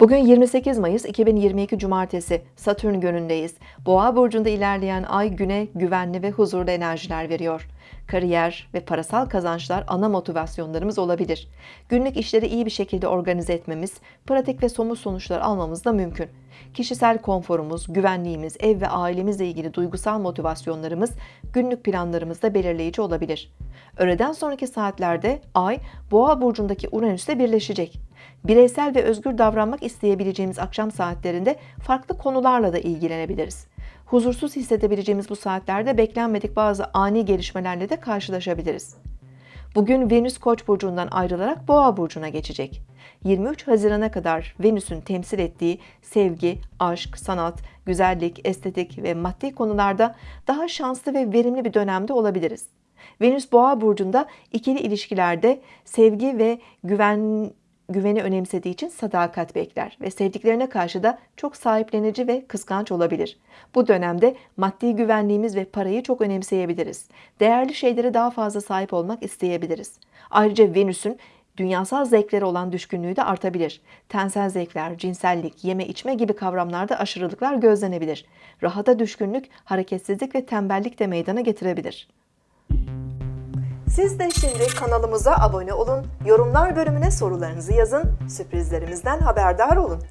Bugün 28 Mayıs 2022 Cumartesi Satürn günündeyiz. Boğa burcunda ilerleyen ay güne güvenli ve huzurlu enerjiler veriyor. Kariyer ve parasal kazançlar ana motivasyonlarımız olabilir. Günlük işleri iyi bir şekilde organize etmemiz, pratik ve somut sonuçlar almamız da mümkün. Kişisel konforumuz, güvenliğimiz, ev ve ailemizle ilgili duygusal motivasyonlarımız günlük planlarımızda belirleyici olabilir. Öğleden sonraki saatlerde Ay, Boğa burcundaki Uranüs'le birleşecek. Bireysel ve özgür davranmak isteyebileceğimiz akşam saatlerinde farklı konularla da ilgilenebiliriz. Huzursuz hissedebileceğimiz bu saatlerde beklenmedik bazı ani gelişmelerle de karşılaşabiliriz. Bugün Venüs Koç burcundan ayrılarak Boğa burcuna geçecek. 23 Haziran'a kadar Venüs'ün temsil ettiği sevgi, aşk, sanat, güzellik, estetik ve maddi konularda daha şanslı ve verimli bir dönemde olabiliriz. Venüs Boğa burcunda ikili ilişkilerde sevgi ve güven güveni önemsediği için sadakat bekler ve sevdiklerine karşı da çok sahiplenici ve kıskanç olabilir. Bu dönemde maddi güvenliğimiz ve parayı çok önemseyebiliriz. Değerli şeylere daha fazla sahip olmak isteyebiliriz. Ayrıca Venüs'ün dünyasal zevklere olan düşkünlüğü de artabilir. Tensel zevkler, cinsellik, yeme içme gibi kavramlarda aşırılıklar gözlenebilir. Rahata düşkünlük, hareketsizlik ve tembellik de meydana getirebilir. Siz de şimdi kanalımıza abone olun, yorumlar bölümüne sorularınızı yazın, sürprizlerimizden haberdar olun.